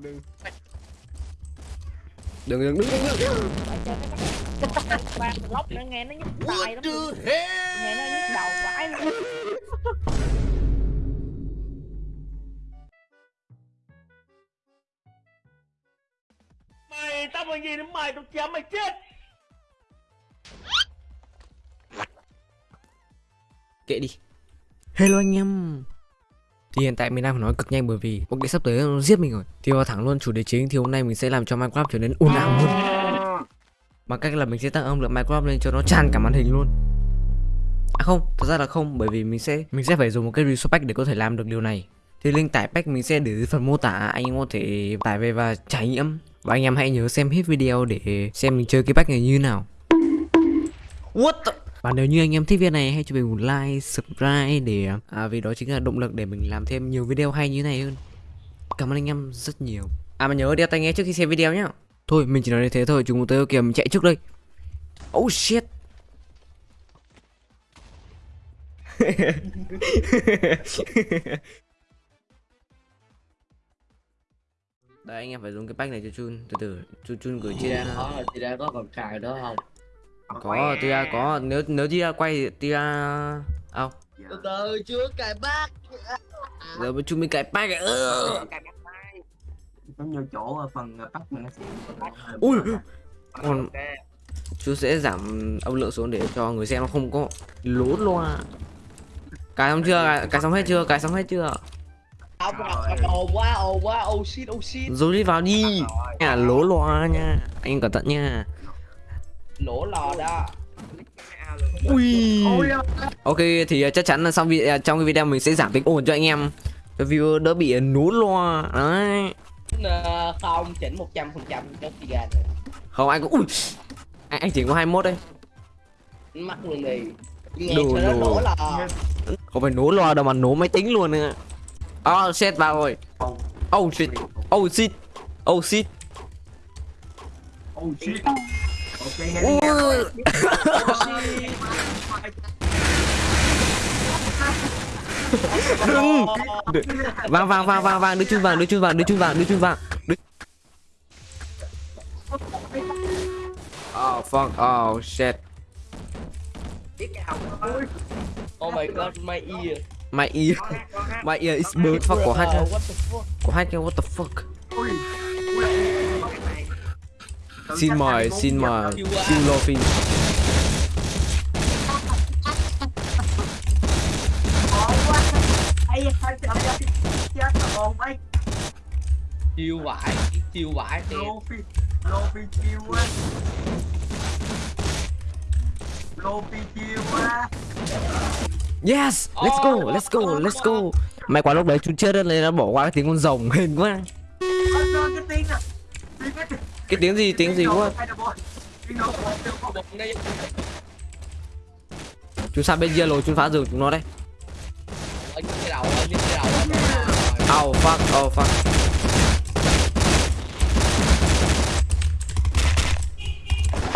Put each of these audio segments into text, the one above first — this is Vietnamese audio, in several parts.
đừng đừng đừng đừng đừng. Đừng ba lóc nữa nghe nó nhức tai lắm nghe nó nhức đầu vãi luôn mày tao bằng gì đến mày tao chém mày chết. Kệ đi. Hello anh em thì hiện tại mình đang phải nói cực nhanh bởi vì cuộc đĩa sắp tới nó giết mình rồi. Thì vào thẳng luôn, chủ đề chính thì hôm nay mình sẽ làm cho minecraft trở nên ồn ào hơn. Bằng cách là mình sẽ tăng âm lượng minecraft lên cho nó tràn cả màn hình luôn. À không, thật ra là không, bởi vì mình sẽ mình sẽ phải dùng một cái resource pack để có thể làm được điều này. Thì link tải pack mình sẽ để dưới phần mô tả, anh em có thể tải về và trải nghiệm. Và anh em hãy nhớ xem hết video để xem mình chơi cái pack này như nào. What the... Và nếu như anh em thích video này hãy cho mình một like, subscribe để à, vì đó chính là động lực để mình làm thêm nhiều video hay như này hơn. Cảm ơn anh em rất nhiều. À mà nhớ đeo tai nghe trước khi xem video nhá. Thôi mình chỉ nói như thế thôi, chúng tôi kìa mình chạy trước đây. Oh shit. Đây anh em phải dùng cái pack này cho chun từ từ chun chun gửi chia ra Đó, chị đã có còn cài đó không? Có tia có. Nếu nếu tia quay tia ao. Từ từ chưa cài bác giờ mới chúng mình cài pack ừ. giống như chỗ ở phần bắt mình ui. Còn chú sẽ giảm âm lượng xuống để cho người xem nó không có lố loa. Cài xong chưa? Cài, xong hết chưa? Cài xong hết chưa? Ồn quá, ồn quá, oh shit, oh shit. Rồi đi vào đi. Nha lố loa nha. Anh cẩn thận nha Lỗ lò đó. Ui. Ok thì chắc chắn là xong video trong cái video mình sẽ giảm tiếng ồn cho anh em. Cho viewer đỡ bị nú loa. Đấy. Ờ, Không, chỉnh 100% cho chị gà rồi. Không anh cũng ui. Anh, anh chỉ có 21 đây. Mắc luôn đi Đồ, đồ. không phải nố loa đâu mà nố máy tính luôn nữa. Oh shit vào rồi. Oh shit. Oh shit. Oh shit. Oh shit. nghe đi Ui. đừng vàng vàng vàng vàng vàng đưa chun vàng đưa chun vàng đưa chun vàng đưa chun vàng đưa... oh fuck. Oh shit. Oh my god, my ear. My ear. My ear is bird fuck the fuck? Có hack what the fuck? Ui xin mời xin mời. Xin Luffy Chiêu vãi, chiêu lô phi lô phi chiêu quá lô phi chiêu quá yes let's go let's go let's go. May quá lúc đấy chú chết nên nó bỏ qua cái tiếng con rồng hên quá. Cái tiếng à tiếng cái tiếng gì tiếng gì quá. Chúng sang bên kia rồi chúng phá rừng chúng nó đây oh fuck oh fuck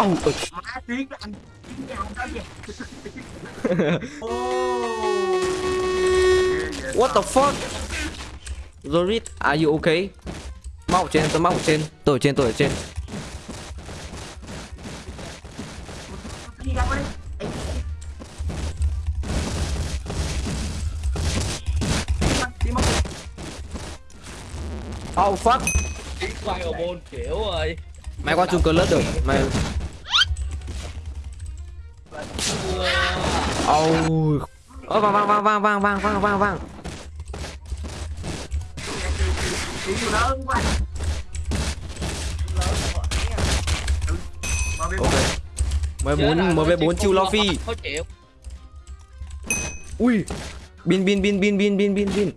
oh what the fuck? Zorit, are you okay? Móc ở trên, tôi móc ở trên. Tôi ở trên, tôi ở trên. Oh fuck. Quay ở bồn kiểu rồi mày qua chung cơ lớp được. Mày oh. Ơ, vang vang vang vang vang vang vang vang vang. tiếng nhiều lớn quá mà biết ok mười bốn mv bốn ok. MV4 MV4 chiêu Luffy Ui. Bin bin bin bin bin bin bin bin.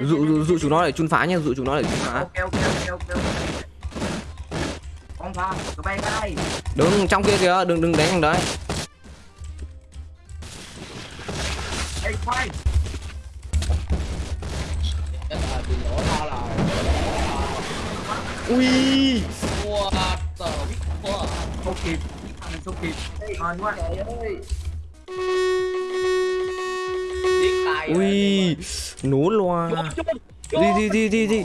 Dụ dụ dụ chúng nó để chun phá nha, dụ chúng nó để chun phá. Ok trong kia kìa, đừng đừng đánh thằng đấy. Ui không kịp mình không kịp hên quá. Trời ơi. Ui nú loa. Đi đi đi đi đi.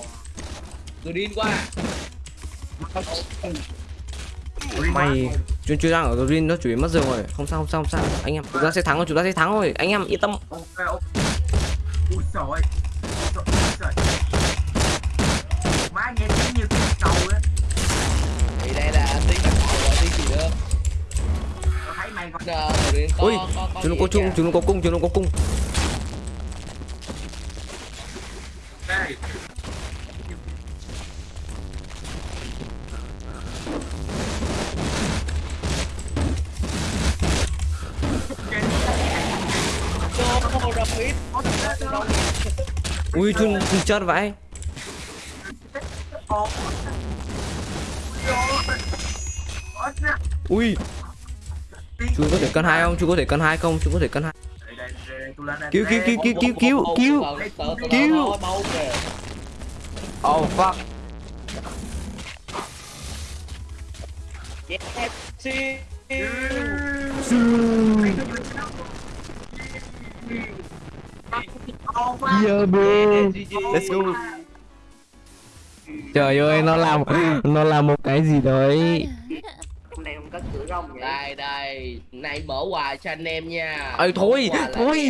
Điên quá mày chuyên chuyên đang ở green nó yếu mất rồi. Không sao không sao không sao. Anh em chúng ta sẽ thắng rồi chúng ta sẽ thắng rồi. Anh em yên tâm. Ok ok. Ui trời ơi. Trời ui có có chúng nó có chung chúng nó có cung chúng nó có cung. Ui chun chun chết vãi. Ui chú có thể cân hai không? Chú có thể cân hai không? Chú có thể cân hai. Cứu, cứu, cứu, cứu. cứu, cứu, cứu. cứu. Oh fuck. Yeah bro. Let's go. Trời ơi nó làm nó làm một cái gì đấy không vậy. Đây đây. Này mở quà cho anh em nha. Ơi, thôi, quà thôi.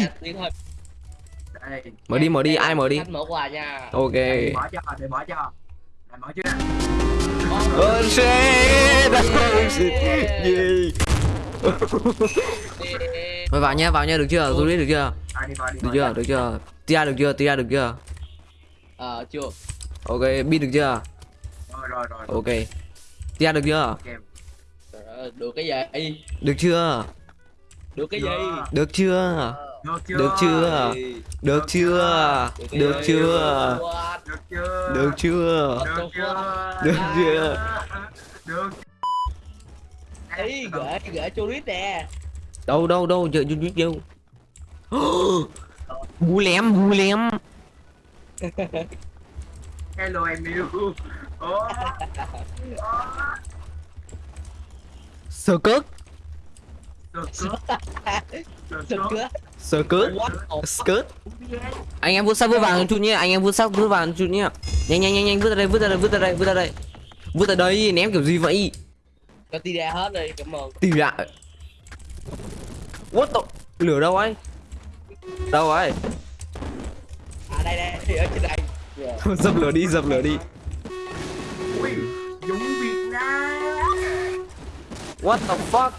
Đây, mở đi mở đi ai mở đi? Mở quà nha. Ok. Để mở cho, để mở cho. Để mở chưa? oh shit oh shit yeah Thôi vào nha vào nha được chưa? Juliet được chưa? Đi vào, đi được chưa? được chưa? Tia được chưa? Tia được chưa? Ờ chưa. Ok bin được chưa? Rồi, rồi, rồi. ok. Tia được chưa? Ok. Được cái gì được chưa Được cái gì được chưa Được chưa? được chưa được chưa được chưa? Được chưa? được chưa Được chưa? Được chưa? Được. Ý gửi gửi cho lít nè đâu đâu đâu giờ chưa biết đâu bú lém bú lém Hello em yêu. Ồ. sơ chưa sơ the skirt. Anh em vút sắt vút vào chút nhé. Anh em vút sắt vút vào chút nhé. Nhanh nhanh nhanh nhanh. Vứt ra đây vứt ra đây vứt ra đây vứt ra đây. Vứt ra đây ném kiểu gì vậy? Cho ti ra hết đi cảm ơn. Tìm lại what the? Lửa đâu ấy? Đâu ấy? À đây đây. Ở trên đây. Rồi. dập lửa đi dập lửa đi. Ui, what the fuck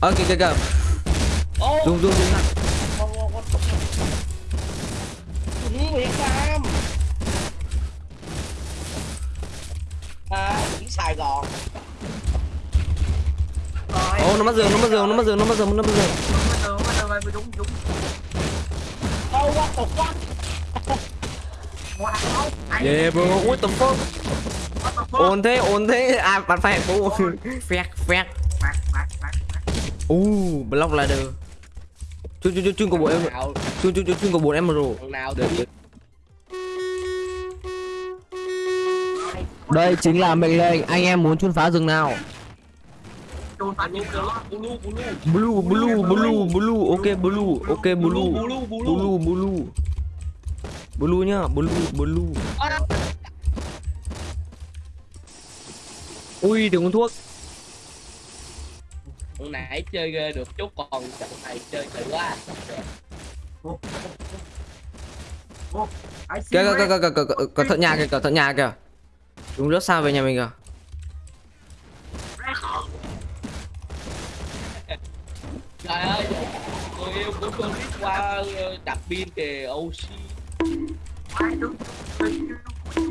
ơ kìa kìa zoom zoom zoom Việt Nam À chỉ Sài Gòn ô nó mất giường nó mất giường nó mất giường nó mất giường nó mất giường Bắt đầu, bắt đầu, bắt đầu, Dũng, Dũng. Oh what the fuck yeah bro. What the fuck? Ổn thế ổn thế. À bắn phải. Ô phét phét Bạc, bạc, bạc, bạc. u block ladder. Chun chun chun chun của bộ em. Chun chun chun chun của bộ em rồi. Được được? Đây chính là mệnh lệnh. Anh em muốn chun phá rừng nào? Blue blue blue blue. Ok blue. Ok blue. Blue blue blue blue nhá blue blue ui đừng uống thuốc. Hôm nãy chơi ghê được chút còn trận này chơi tự quá. Kìa kìa man. kìa kìa kìa cẩn thận nhà kìa cẩn thận nhà kìa. Chúng rất xa về nhà mình kìa. Trời ơi Người yêu của tôi biết qua ờ, đặt pin kìa Oxy Ai tôi- tôi- tôi-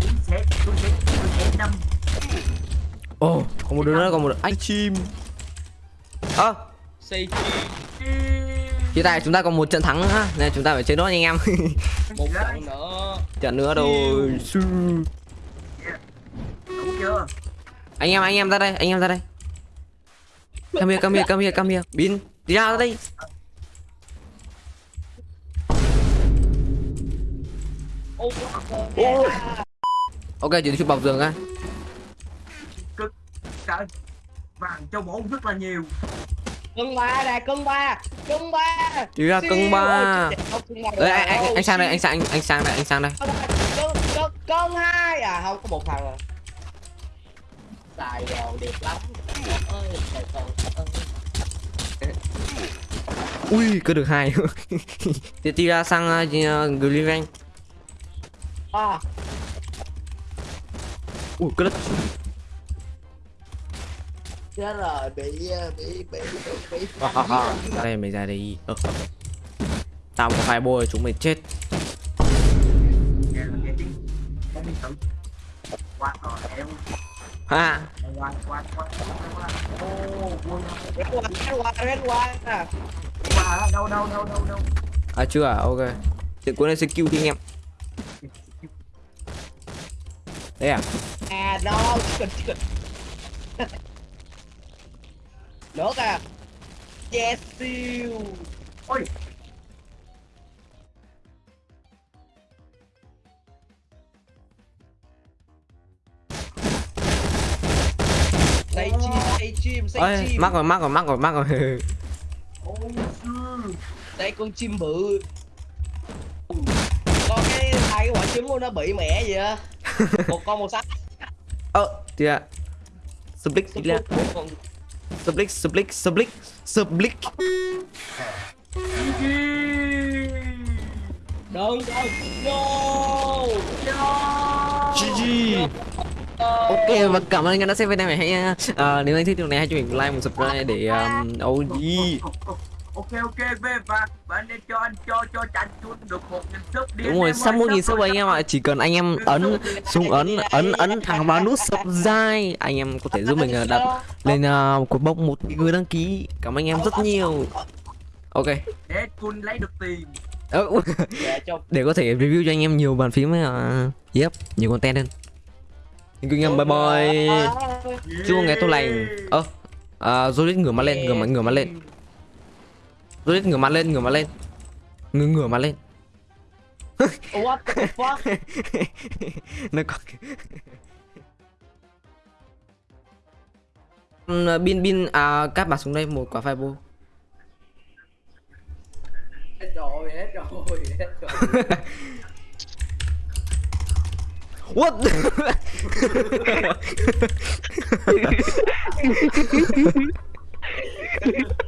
tôi sẽ- tôi sẽ- tôi sẽ đâm. ồ còn một đứa nữa còn một đứa anh chim. Ơ. Say chi hiện tại chúng ta còn một trận thắng nữa nên chúng ta phải chơi nốt anh em. Một trận nữa. Trận nữa rồi. Su. Đủ chưa? anh em anh em ra đây anh em ra đây. Come here come here come here come here. Bin đi ra đây Ok chỉ chụp bọc giường á. Cực. Trời, vàng châu bổ rất là nhiều. Cân ba nè cân ba cân ba. Thì ra cân ba. Đấy, anh, anh, anh sang đây anh sang anh, anh sang đây anh sang đây. Cân hai. À không có một thằng à. Sài Gòn đẹp lắm. Ui cứ được hai. Thì ra sang uh, Glyven à ui cứ đất. Chết rồi bị bị bị bị ra đây mày ra đây. Ờ. tao có phải bôi chúng mày chết. Ha. À. Chưa à? Ok. Thì cuốn này sẽ thì anh em đấy à? À no chicken chicken nữa à yes siêu Ôi. Say chim say chim say chim. mắc rồi mắc rồi mắc rồi mắc rồi. Đây con chim bự. Con cái cái quả trứng của nó bị mẹ gì á một con một sắc ơ thì à Splick đi ra còn Splick Splick Splick Splick đừng đừng no GG Ok và cảm ơn anh đã xem video này hãy uh, nếu anh thích video này hãy cho mình like một subscribe để um, OG Ok ok về và và anh em cho anh cho cho chanh chun được một nghìn sub đi. Đúng rồi, sắp một nghìn sub anh em ạ. Chỉ cần anh em ấn xuống ấn ấn ấn thẳng vào nút subscribe Anh em có thể giúp mình uh, đặt lên uh, cột bốc một người đăng ký. Cảm ơn anh em rất nhiều. Ok. Để chun lấy được tiền. Ờ, dạ Để có thể review cho anh em nhiều bàn phím uh, Yep, nhiều content hơn. You anh em, bye bye. Chúc ngày tốt lành. Ơ, uh, Jolid ngửa mặt lên, ngửa mặt, ngửa mặt lên Jolid ngửa mặt lên, ngửa mặt lên. Ngửa ngửa mặt lên. What the fuck? Nó có Ừm, bin bin à các bạn xuống đây một quả fireball. Hết rồi hết rồi hết rồi. What